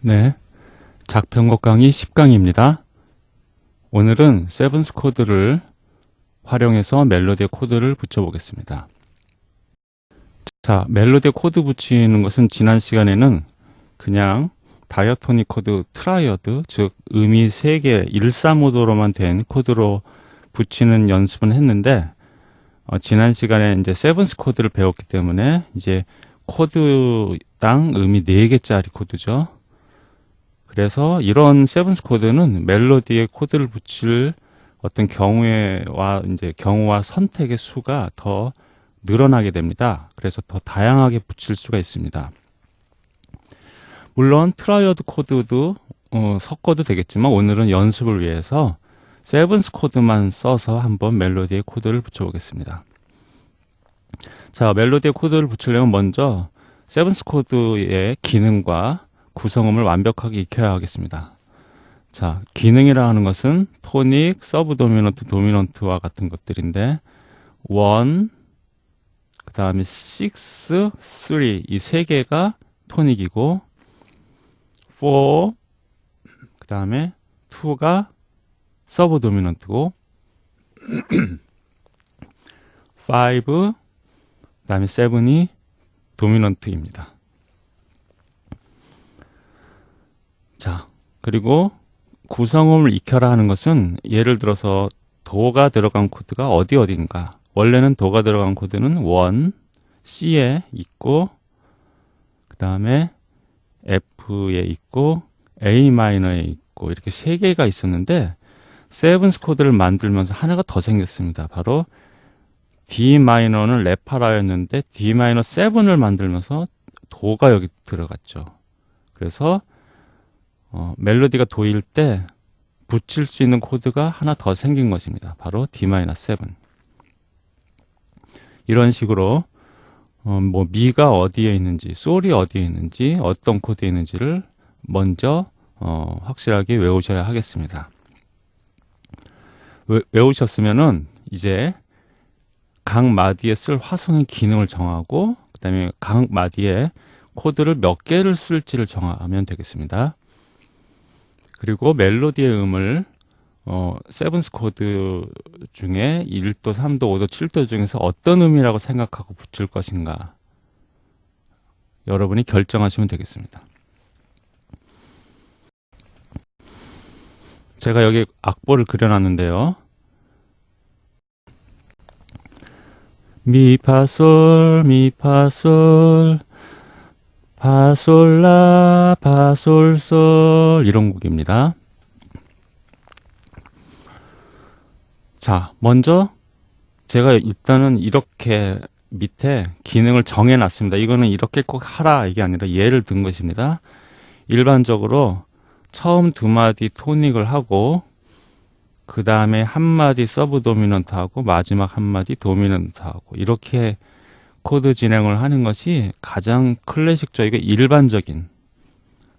네. 작편곡 강의 10강입니다. 오늘은 seventh 코드를 활용해서 멜로디의 코드를 붙여보겠습니다. 자, 멜로디의 코드 붙이는 것은 지난 시간에는 그냥 diatonic 코드 triad, 즉 음이 3개 1, 3, 5도로만 된 코드로 붙이는 연습은 했는데 어, 지난 시간에 이제 seventh 코드를 배웠기 때문에 이제 코드당 음이 4개짜리 코드죠. 그래서 이런 seventh 코드는 멜로디에 코드를 붙일 어떤 경우와 이제 경우와 선택의 수가 더 늘어나게 됩니다. 그래서 더 다양하게 붙일 수가 있습니다. 물론 triad 코드도 어, 섞어도 되겠지만 오늘은 연습을 위해서 seventh 코드만 써서 한번 멜로디의 코드를 붙여보겠습니다. 자, 멜로디의 코드를 붙이려면 먼저 seventh 코드의 기능과 구성음을 완벽하게 익혀야 하겠습니다. 자, 기능이라 하는 것은 토닉, 서브 도미넌트, 도미넌트와 같은 것들인데 1, 그 다음에 6, 3, 이 세 개가 토닉이고 4, 그 다음에 2가 서브 도미넌트고 5, 그 다음에 7이 도미넌트입니다. 자, 그리고 구성음을 익혀라 하는 것은 예를 들어서 도가 들어간 코드가 어디 어딘가 원래는 도가 들어간 코드는 1, C에 있고 그 다음에 F에 있고 A 마이너에 있고 이렇게 세 개가 있었는데 seventh 코드를 만들면서 하나가 더 생겼습니다. 바로 D 마이너는 레파라였는데 D 마이너 7을 만들면서 도가 여기 들어갔죠. 그래서 어, 멜로디가 도일 때 붙일 수 있는 코드가 하나 더 생긴 것입니다. 바로 D-7. 이런 식으로 어, 뭐 미가 어디에 있는지, 솔이 어디에 있는지, 어떤 코드에 있는지를 먼저 어, 확실하게 외우셔야 하겠습니다. 외, 외우셨으면은 이제 각 마디에 쓸 화성의 기능을 정하고 그 다음에 각 마디에 코드를 몇 개를 쓸지를 정하면 되겠습니다. 그리고 멜로디의 음을 어, seventh 코드 중에 1도, 3도, 5도, 7도 중에서 어떤 음이라고 생각하고 붙일 것인가 여러분이 결정하시면 되겠습니다. 제가 여기 악보를 그려놨는데요. 미파솔 미파솔 파솔라 파솔솔 이런 곡입니다. 자, 먼저 제가 일단은 이렇게 밑에 기능을 정해 놨습니다. 이거는 이렇게 꼭 하라 이게 아니라 예를 든 것입니다. 일반적으로 처음 두 마디 토닉을 하고 그 다음에 한 마디 서브 도미넌트 하고 마지막 한 마디 도미넌트 하고 이렇게 코드 진행을 하는 것이 가장 클래식적이고 일반적인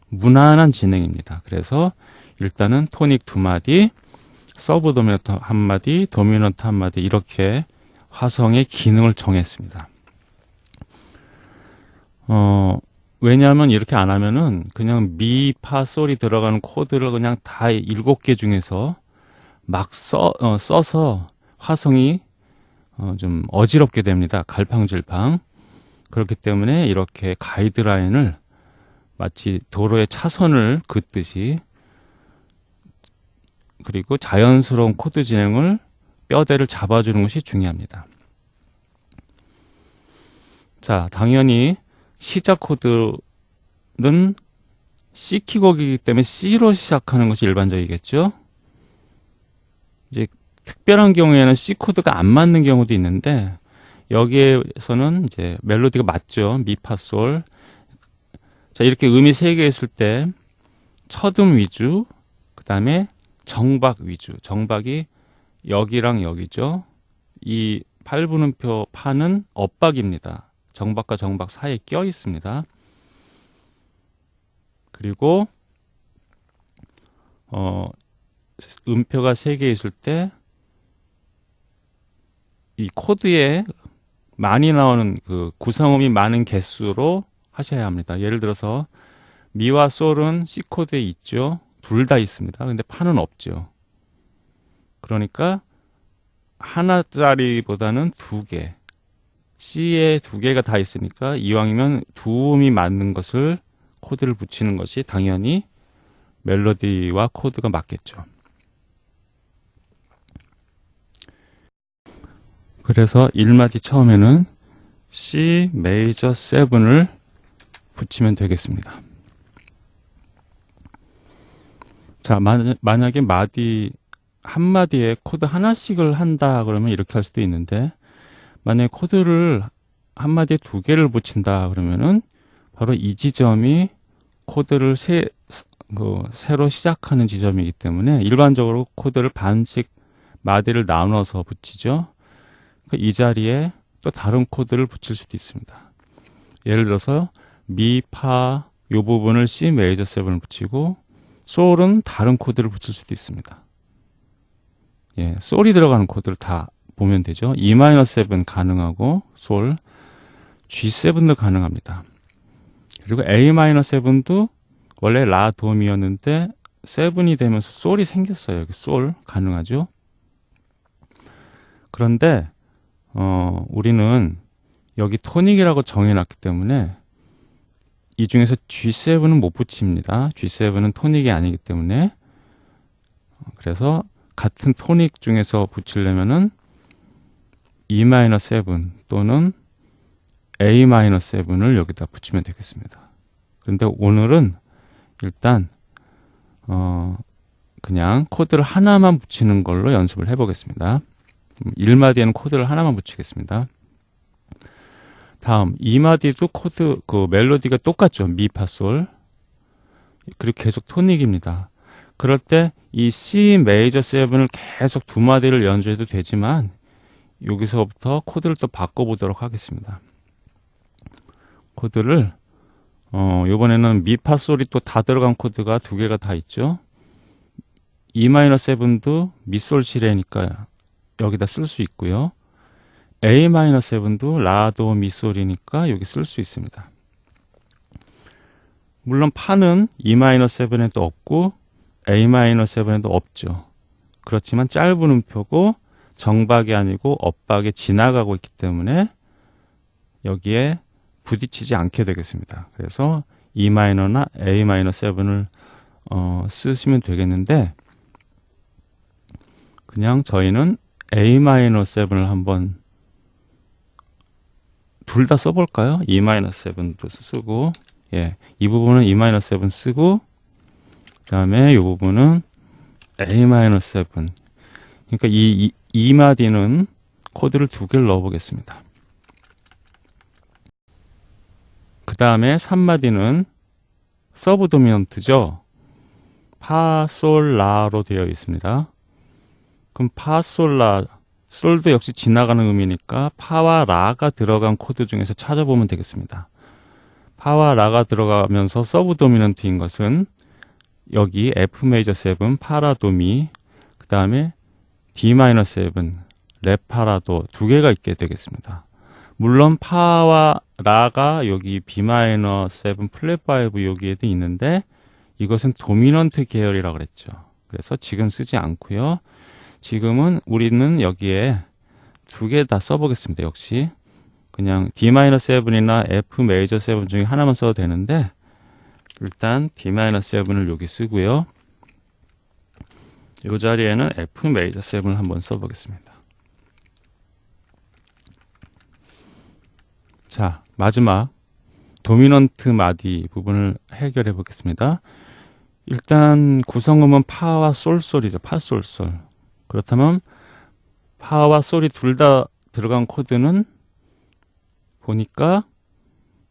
무난한 진행입니다. 그래서 일단은 토닉 두 마디, 서브 도미넌트 한 마디, 도미넌트 한 마디 이렇게 화성의 기능을 정했습니다. 어, 왜냐하면 이렇게 안 하면은 그냥 미, 파, 솔이 들어가는 코드를 그냥 다 일곱 개 중에서 막 써, 어, 써서 화성이 어, 좀 어지럽게 됩니다. 갈팡질팡. 그렇기 때문에 이렇게 가이드라인을 마치 도로의 차선을 긋듯이 그리고 자연스러운 코드 진행을 뼈대를 잡아주는 것이 중요합니다. 자, 당연히 시작 코드는 C 키곡이기 때문에 C로 시작하는 것이 일반적이겠죠. 이제 특별한 경우에는 C 코드가 안 맞는 경우도 있는데 여기에서는 이제 멜로디가 맞죠. 미파솔. 자, 이렇게 음이 세 개 있을 때 첫음 위주, 그 다음에 정박 위주. 정박이 여기랑 여기죠. 이 8분음표 파는 엇박입니다. 정박과 정박 사이에 껴 있습니다. 그리고 어 음표가 세 개 있을 때 이 코드에 많이 나오는 그 구성음이 많은 개수로 하셔야 합니다. 예를 들어서 미와 솔은 C 코드에 있죠. 둘 다 있습니다. 근데 파는 없죠. 그러니까 하나짜리보다는 두 개. C에 두 개가 다 있으니까 이왕이면 두 음이 맞는 것을 코드를 붙이는 것이 당연히 멜로디와 코드가 맞겠죠. 그래서 1마디 처음에는 C 메이저 7을 붙이면 되겠습니다. 자, 만약에 마디 한 마디에 코드 하나씩을 한다 그러면 이렇게 할 수도 있는데 만약에 코드를 한 마디에 두 개를 붙인다 그러면은 바로 이 지점이 코드를 새, 그, 새로 시작하는 지점이기 때문에 일반적으로 코드를 반씩 마디를 나눠서 붙이죠. 그러니까 이 자리에 또 다른 코드를 붙일 수도 있습니다. 예를 들어서 미, 파, 요 부분을 C 메이저 7을 붙이고 솔은 다른 코드를 붙일 수도 있습니다. 예, 솔이 들어가는 코드를 다 보면 되죠. E-7 가능하고 솔, G7도 가능합니다. 그리고 A-7도 원래 라 도미였는데 7이 되면서 솔이 생겼어요. 솔 가능하죠. 그런데 어, 우리는 여기 토닉이라고 정해놨기 때문에 이 중에서 G7은 못 붙입니다. G7은 토닉이 아니기 때문에 그래서 같은 토닉 중에서 붙이려면은 E-7 또는 A-7을 여기다 붙이면 되겠습니다. 그런데 오늘은 일단 어 그냥 코드를 하나만 붙이는 걸로 연습을 해보겠습니다. 1마디에는 코드를 하나만 붙이겠습니다. 다음 2마디도 코드 그 멜로디가 똑같죠. 미, 파, 솔. 그리고 계속 토닉입니다. 그럴 때 이 C 메이저 7을 계속 두 마디를 연주해도 되지만 여기서부터 코드를 또 바꿔보도록 하겠습니다. 코드를 어, 요번에는 미파 솔이 또 다 들어간 코드가 두 개가 다 있죠. E-7도 미솔 시레니까 여기다 쓸 수 있고요. A-7도 라도 미솔이니까 여기 쓸 수 있습니다. 물론 파는 E-7에도 없고 A-7에도 없죠. 그렇지만 짧은 음표고 정박이 아니고 엇박에 지나가고 있기 때문에 여기에 부딪히지 않게 되겠습니다. 그래서 E-나 A-7을 어, 쓰시면 되겠는데 그냥 저희는 A-7을 한번 둘 다 써볼까요? E-7도 쓰고 예, 이 부분은 E-7 쓰고 그 다음에 이 부분은 A-7 그러니까 이, 이, 이 마디는 코드를 두 개를 넣어 보겠습니다. 그 다음에 3마디는 서브 도미넌트죠. 파, 솔, 라로 되어 있습니다. 그럼 파, 솔, 라, 솔도 역시 지나가는 음이니까 파와 라가 들어간 코드 중에서 찾아보면 되겠습니다. 파와 라가 들어가면서 서브 도미넌트인 것은 여기 F 메이저 7, 파라 도미, 그 다음에 D 마이너 7, 레파라도 두 개가 있게 되겠습니다. 물론 파와 라가 여기 B 마이너 7 플랫 5 여기에도 있는데 이것은 도미넌트 계열이라고 그랬죠. 그래서 지금 쓰지 않고요. 지금은 우리는 여기에 두 개 다 써보겠습니다. 역시 그냥 D-7이나 F 메이저 7 중에 하나만 써도 되는데 일단 D-7을 여기 쓰고요. 이 자리에는 F 메이저 7을 한번 써보겠습니다. 자, 마지막 도미넌트 마디 부분을 해결해 보겠습니다. 일단 구성음은 파와 솔솔이죠. 파솔솔. 그렇다면 파와 솔이 둘다 들어간 코드는 보니까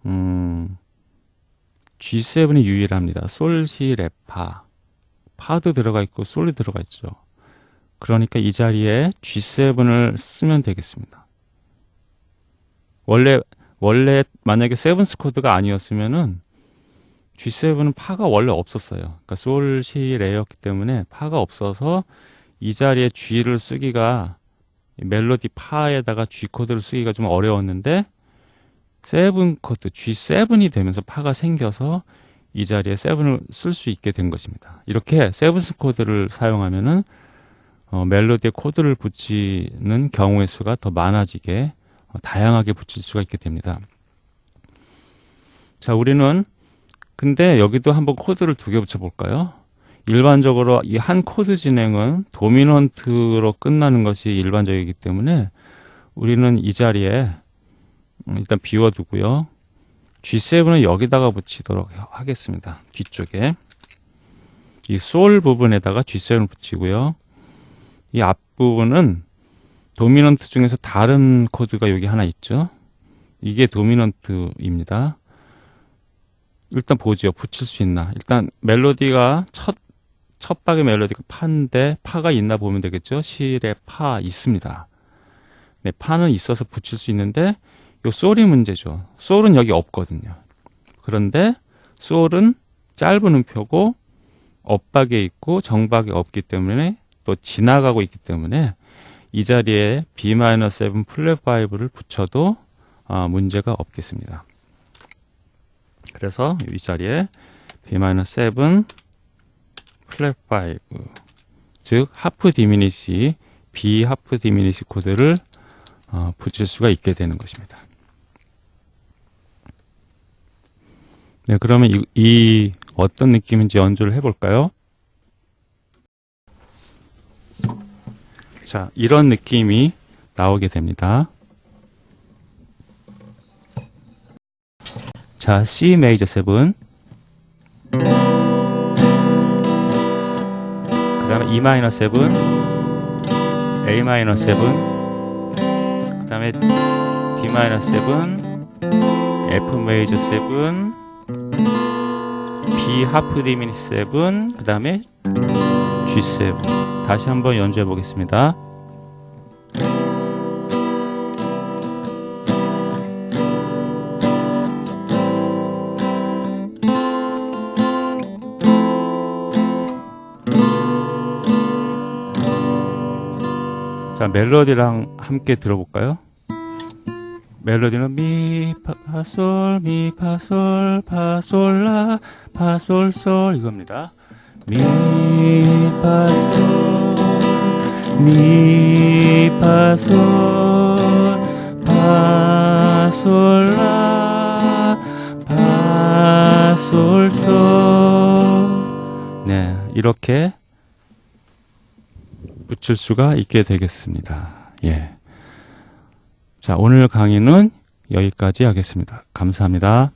음, G7이 유일합니다. 솔, 시, 레, 파. 파도 들어가 있고 솔이 들어가 있죠. 그러니까 이 자리에 G7을 쓰면 되겠습니다. 원래 원래 만약에 seventh 코드가 아니었으면은 G7은 파가 원래 없었어요. 그러니까 솔, 시, 레였기 때문에 파가 없어서 이 자리에 G를 쓰기가 멜로디 파에다가 G 코드를 쓰기가 좀 어려웠는데 seven 코드 G7이 되면서 파가 생겨서 이 자리에 seven을 쓸 수 있게 된 것입니다. 이렇게 seventh 코드를 사용하면은 어, 멜로디에 코드를 붙이는 경우의 수가 더 많아지게 어, 다양하게 붙일 수가 있게 됩니다. 자, 우리는 근데 여기도 한번 코드를 두 개 붙여볼까요? 일반적으로 이 한 코드 진행은 도미넌트로 끝나는 것이 일반적이기 때문에 우리는 이 자리에 음, 일단 비워두고요. G7은 여기다가 붙이도록 하겠습니다. 뒤쪽에 이 솔 부분에다가 G7을 붙이고요. 이 앞부분은 도미넌트 중에서 다른 코드가 여기 하나 있죠. 이게 도미넌트입니다. 일단 보죠. 붙일 수 있나. 일단 멜로디가 첫, 첫 박의 멜로디가 파인데 파가 있나 보면 되겠죠. 실에 파 있습니다. 네, 파는 있어서 붙일 수 있는데 요 솔이 문제죠. 솔은 여기 없거든요. 그런데 솔은 짧은 음표고 엇박에 있고 정박이 없기 때문에 또 지나가고 있기 때문에 이 자리에 B-7 플랫 5를 붙여도 어, 문제가 없겠습니다. 그래서 이 자리에 B-7 플랫 5, 즉 half diminished, B half diminished 코드를 어, 붙일 수가 있게 되는 것입니다. 네, 그러면 이, 이 어떤 느낌인지 연주를 해볼까요? 자, 이런 느낌이 나오게 됩니다. 자, C 메이저 7. 그 다음에 E 마이너 7. A 마이너 7. 그 다음에 D 마이너 7. F 메이저 7. B 하프 디미니 7. 그 다음에 G7. 다시 한번 연주해 보겠습니다. 자, 멜로디랑 함께 들어볼까요? 멜로디는 미, 파, 파, 솔, 미, 파, 솔, 파, 솔, 라, 파, 솔, 솔 이겁니다. 미, 파, 솔, 미, 파, 솔, 파, 솔, 라, 파, 솔, 솔. 네, 이렇게 붙일 수가 있게 되겠습니다. 예. 자, 오늘 강의는 여기까지 하겠습니다. 감사합니다.